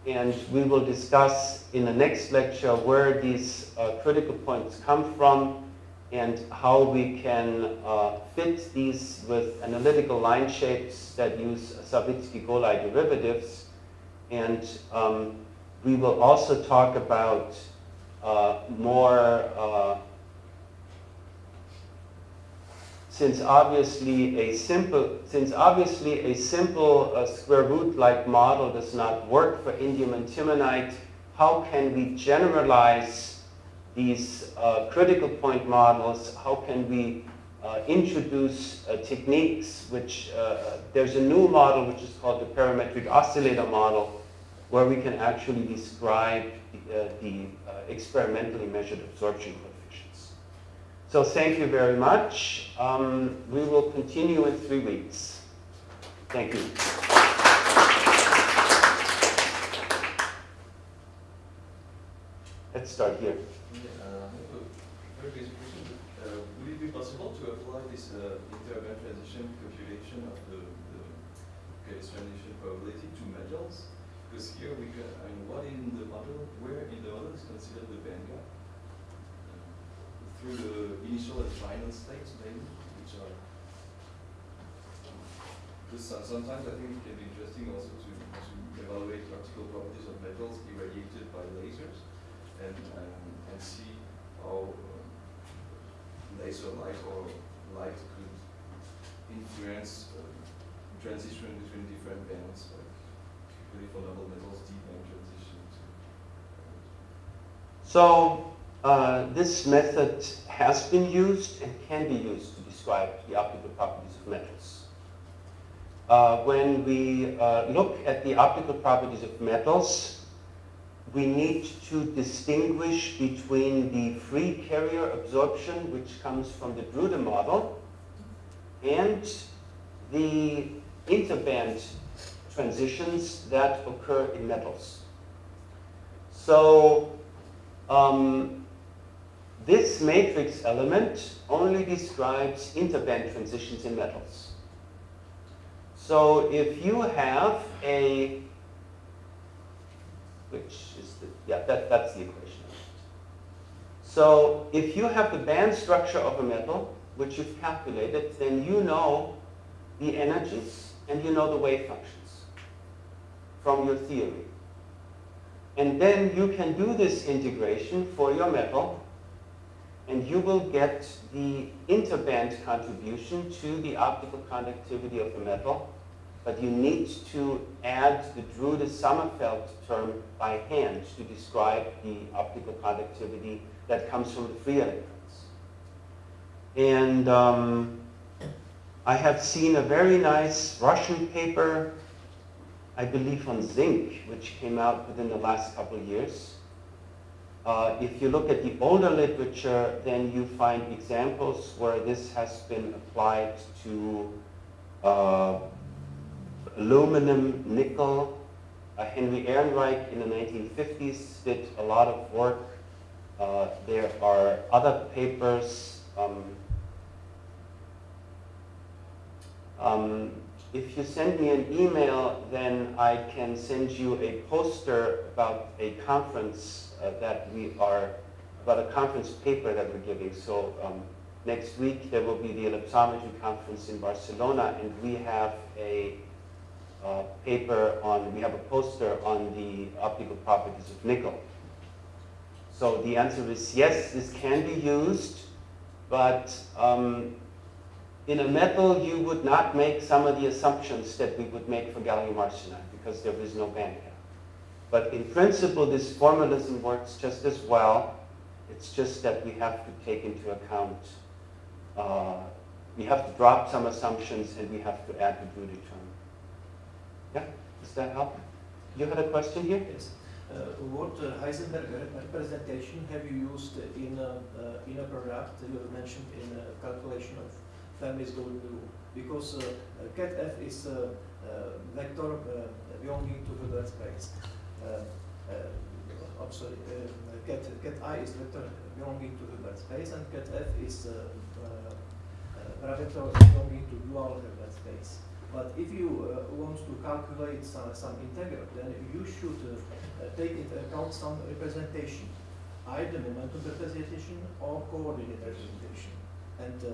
And we will discuss in the next lecture where these uh, critical points come from and how we can uh, fit these with analytical line shapes that use Savitzky-Golay derivatives. And um, we will also talk about uh, more uh, since obviously a simple, since obviously a simple uh, square root-like model does not work for indium antimonide, how can we generalize these uh, critical point models? How can we uh, introduce uh, techniques which, there's a new model which is called the parametric oscillator model, where we can actually describe the, the experimentally measured absorption coefficients. so thank you very much. Um, we will continue in three weeks. Thank you. Let's start here. Uh. Uh, would it be possible to apply this uh, transition calculation of the, the transition probability to metals? Because here we can, I mean, what in the model, where in the model is considered the band gap? through the initial and final states, maybe, which are. sometimes I think it can be interesting also to, to evaluate optical properties of metals irradiated by lasers and, um, and see how um, laser light or light could influence uh, transition between different bands, like metals, deep transition. So uh, this method has been used and can be used to describe the optical properties of metals. Uh, when we uh, look at the optical properties of metals, we need to distinguish between the free carrier absorption, which comes from the Drude model, and the interband transitions that occur in metals. So um, this matrix element only describes interband transitions in metals. So if you have a, which is the, yeah, that, that's the equation. So if you have the band structure of a metal, which you've calculated, then you know the energies and you know the wave functions from your theory. And then you can do this integration for your metal and you will get the interband contribution to the optical conductivity of the metal, but you need to add the Drude-Sommerfeld term by hand to describe the optical conductivity that comes from the free electrons. And um, I have seen a very nice Russian paper, I believe on zinc, which came out within the last couple of years, uh, if you look at the older literature, then you find examples where this has been applied to uh, aluminum, nickel. Uh, Henry Ehrenreich in the 1950s did a lot of work. Uh, there are other papers. Um, um, if you send me an email, then I can send you a poster about a conference uh, that we are, about a conference paper that we're giving. So um, next week there will be the ellipsometry conference in Barcelona and we have a uh, paper on, we have a poster on the optical properties of nickel. So the answer is yes, this can be used, but um, in a metal you would not make some of the assumptions that we would make for gallium arsenide because there is no band gap. But in principle, this formalism works just as well. It's just that we have to take into account, uh, we have to drop some assumptions and we have to add the Drude term. Yeah, does that help? You had a question here? Yes. Uh, what uh, Heisenberg representation have you used in a, uh, in a product you mentioned in a calculation of Fermi's golden rule? Because uh, ket f is a vector uh, belonging to the space. Uh, uh, I'm sorry, uh, ket, ket I is vector belonging to Hilbert space and ket F is a vector belonging to dual Hilbert space. But if you uh, want to calculate some, some integral, then you should uh, take into account some representation, either momentum representation or coordinate representation. And uh,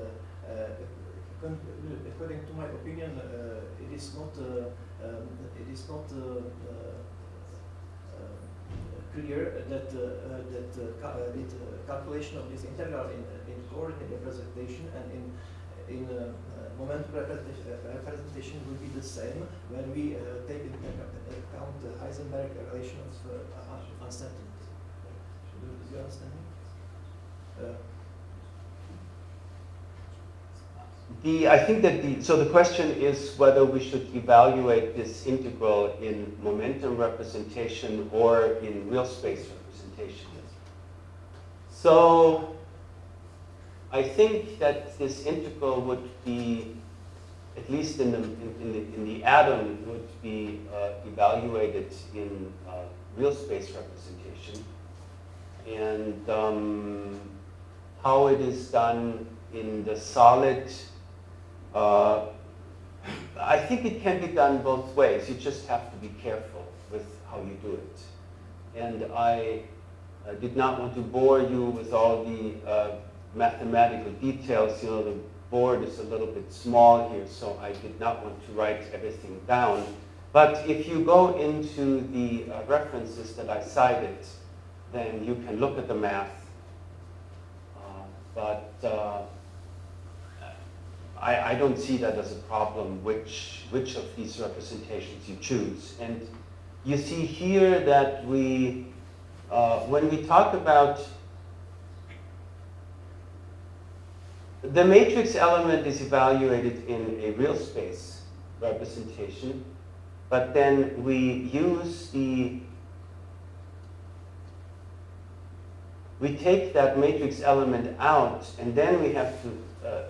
according to my opinion, it is not um, it is not clear that uh, that uh, uh, calculation of this integral in, in coordinate representation and in in uh, uh, momentum representation, uh, will be the same when we uh, take into account the Heisenberg relation of uh, un- uncertainty. Do you understand me? Uh, The, I think that the, so the question is whether we should evaluate this integral in momentum representation or in real space representation. So I think that this integral would be, at least in the, in, in the, in the atom, would be uh, evaluated in uh, real space representation. And um, how it is done in the solid uh, I think it can be done both ways. You just have to be careful with how you do it. And I did not want to bore you with all the uh, mathematical details. You know, the board is a little bit small here, so I did not want to write everything down. But if you go into the uh, references that I cited, then you can look at the math. Uh, but uh, I, I don't see that as a problem, which, which of these representations you choose. And you see here that we, uh, when we talk about the matrix element is evaluated in a real space representation, but then we use the, we take that matrix element out, and then we have to uh,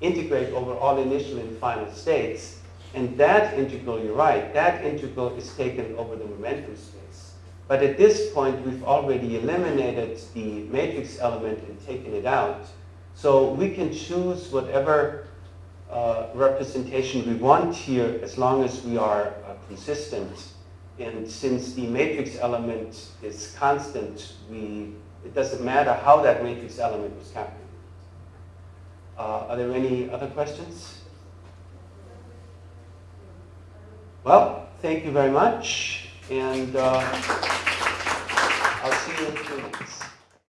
integrate over all initial and final states. And that integral, you're right, that integral is taken over the momentum space. But at this point, we've already eliminated the matrix element and taken it out. So we can choose whatever uh, representation we want here as long as we are uh, consistent. And since the matrix element is constant, we, it doesn't matter how that matrix element was calculated. Uh, are there any other questions? Well, thank you very much, and uh,